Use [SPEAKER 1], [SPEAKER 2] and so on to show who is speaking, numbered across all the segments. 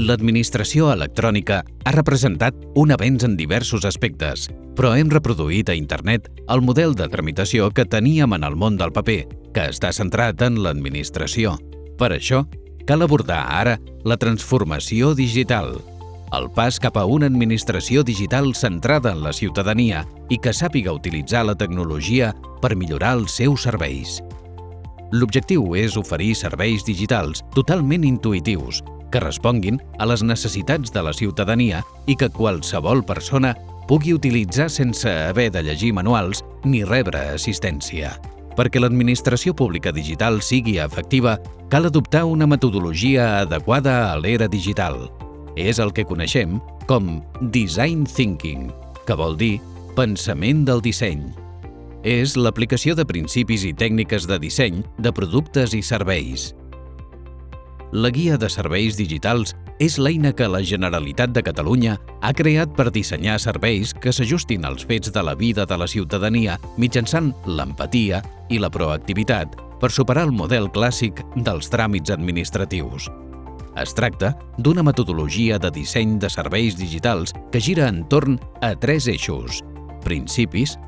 [SPEAKER 1] L'administració electrònica ha representat un avenç en diversos aspectes, però hem reproduït a internet el model de tramitació que teníem en el món del paper, que està centrat en l'administració. Per això, cal abordar ara la transformació digital, el pas cap a una administració digital centrada en la ciutadania i que sàpiga utilitzar la tecnologia per millorar els seus serveis. L'objectiu és oferir serveis digitals totalment intuïtius, que responguin a les necessitats de la ciutadania i que qualsevol persona pugui utilitzar sense haver de llegir manuals ni rebre assistència. Perquè l'administració pública digital sigui efectiva, cal adoptar una metodologia adequada a l'era digital. És el que coneixem com Design Thinking, que vol dir pensament del disseny. És l'aplicació de principis i tècniques de disseny de productes i serveis. La Guia de Serveis Digitals és l'eina que la Generalitat de Catalunya ha creat per dissenyar serveis que s'ajustin als fets de la vida de la ciutadania mitjançant l'empatia i la proactivitat per superar el model clàssic dels tràmits administratius. Es tracta d'una metodologia de disseny de serveis digitals que gira entorn a tres eixos – principis,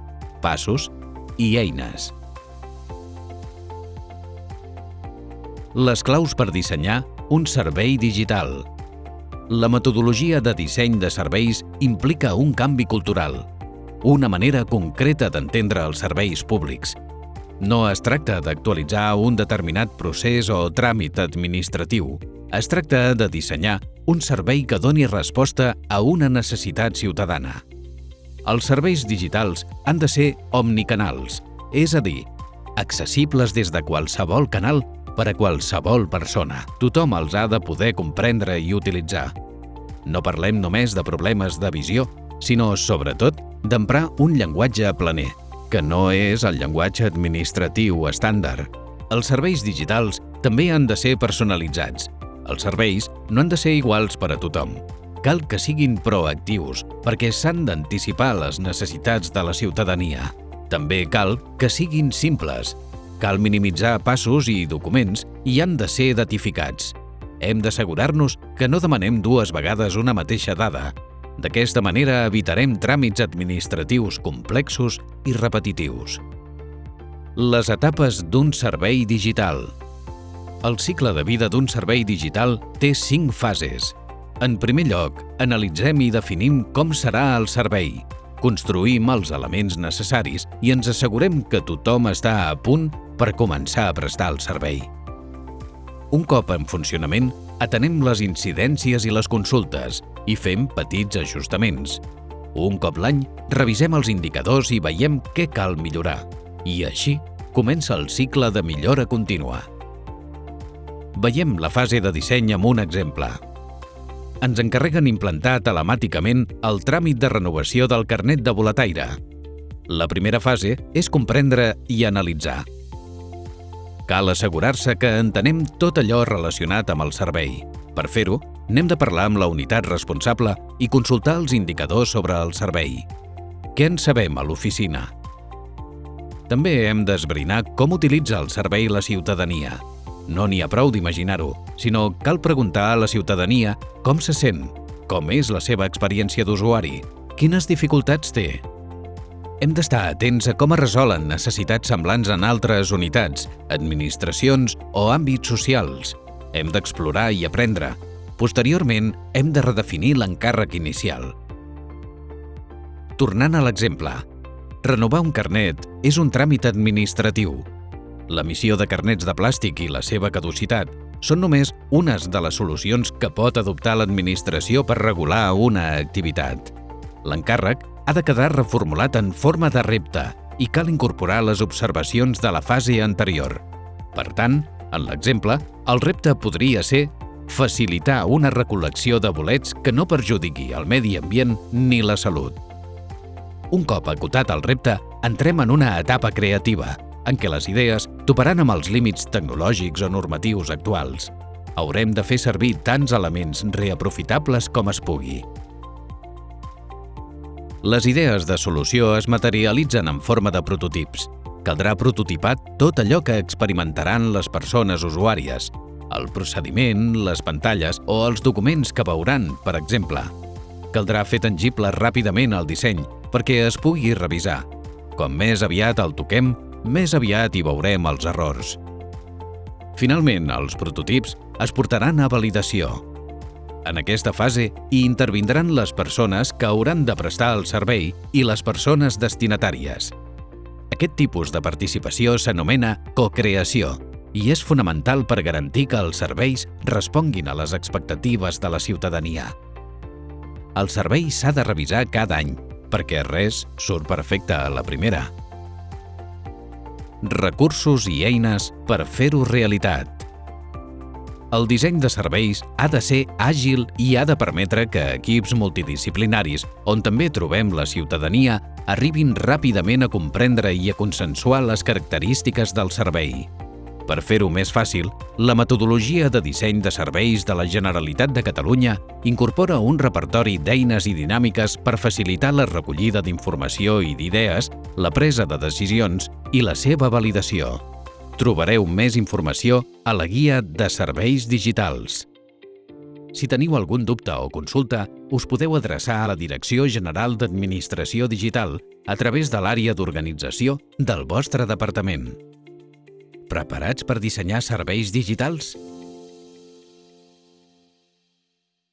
[SPEAKER 1] passos i eines. Les claus per dissenyar un servei digital. La metodologia de disseny de serveis implica un canvi cultural, una manera concreta d'entendre els serveis públics. No es tracta d'actualitzar un determinat procés o tràmit administratiu. Es tracta de dissenyar un servei que doni resposta a una necessitat ciutadana. Els serveis digitals han de ser omnicanals, és a dir, accessibles des de qualsevol canal per a qualsevol persona. Tothom els ha de poder comprendre i utilitzar. No parlem només de problemes de visió, sinó, sobretot, d'emprar un llenguatge planer, que no és el llenguatge administratiu estàndard. Els serveis digitals també han de ser personalitzats. Els serveis no han de ser iguals per a tothom. Cal que siguin proactius perquè s'han d'anticipar les necessitats de la ciutadania. També cal que siguin simples, Cal minimitzar passos i documents i han de ser datificats. Hem d'assegurar-nos que no demanem dues vegades una mateixa dada. D'aquesta manera evitarem tràmits administratius complexos i repetitius. Les etapes d'un servei digital. El cicle de vida d'un servei digital té cinc fases. En primer lloc, analitzem i definim com serà el servei. Construïm els elements necessaris i ens assegurem que tothom està a punt per començar a prestar el servei. Un cop en funcionament, atenem les incidències i les consultes i fem petits ajustaments. Un cop l'any, revisem els indicadors i veiem què cal millorar. I així comença el cicle de millora contínua. Veiem la fase de disseny amb un exemple. Ens encarreguen implantar telemàticament el tràmit de renovació del carnet de boletaire. La primera fase és comprendre i analitzar. Cal assegurar-se que entenem tot allò relacionat amb el servei. Per fer-ho, n'hem de parlar amb la unitat responsable i consultar els indicadors sobre el servei. Què en sabem a l'oficina? També hem d'esbrinar com utilitza el servei la ciutadania. No n'hi ha prou d'imaginar-ho, sinó cal preguntar a la ciutadania com se sent, com és la seva experiència d'usuari, quines dificultats té, hem d'estar atents a com es resolen necessitats semblants en altres unitats, administracions o àmbits socials. Hem d'explorar i aprendre. Posteriorment, hem de redefinir l'encàrrec inicial. Tornant a l'exemple, renovar un carnet és un tràmit administratiu. L'emissió de carnets de plàstic i la seva caducitat són només unes de les solucions que pot adoptar l'administració per regular una activitat. L'encàrrec ha de quedar reformulat en forma de repte i cal incorporar les observacions de la fase anterior. Per tant, en l'exemple, el repte podria ser facilitar una recol·lecció de bolets que no perjudiqui el medi ambient ni la salut. Un cop acotat el repte, entrem en una etapa creativa, en què les idees toparan amb els límits tecnològics o normatius actuals. Haurem de fer servir tants elements reaprofitables com es pugui. Les idees de solució es materialitzen en forma de prototips. Caldrà prototipar tot allò que experimentaran les persones usuàries. el procediment, les pantalles o els documents que veuran, per exemple. Caldrà fer tangible ràpidament el disseny perquè es pugui revisar. Com més aviat el toquem, més aviat hi veurem els errors. Finalment, els prototips es portaran a validació. En aquesta fase hi intervindran les persones que hauran de prestar el servei i les persones destinatàries. Aquest tipus de participació s'anomena cocreació i és fonamental per garantir que els serveis responguin a les expectatives de la ciutadania. El servei s'ha de revisar cada any, perquè res surt perfecte a la primera. Recursos i eines per fer-ho realitat. El disseny de serveis ha de ser àgil i ha de permetre que equips multidisciplinaris, on també trobem la ciutadania, arribin ràpidament a comprendre i a consensuar les característiques del servei. Per fer-ho més fàcil, la metodologia de disseny de serveis de la Generalitat de Catalunya incorpora un repertori d'eines i dinàmiques per facilitar la recollida d'informació i d'idees, la presa de decisions i la seva validació. Trobareu més informació a la Guia de Serveis Digitals. Si teniu algun dubte o consulta, us podeu adreçar a la Direcció General d'Administració Digital a través de l'àrea d'organització del vostre departament. Preparats per dissenyar serveis digitals?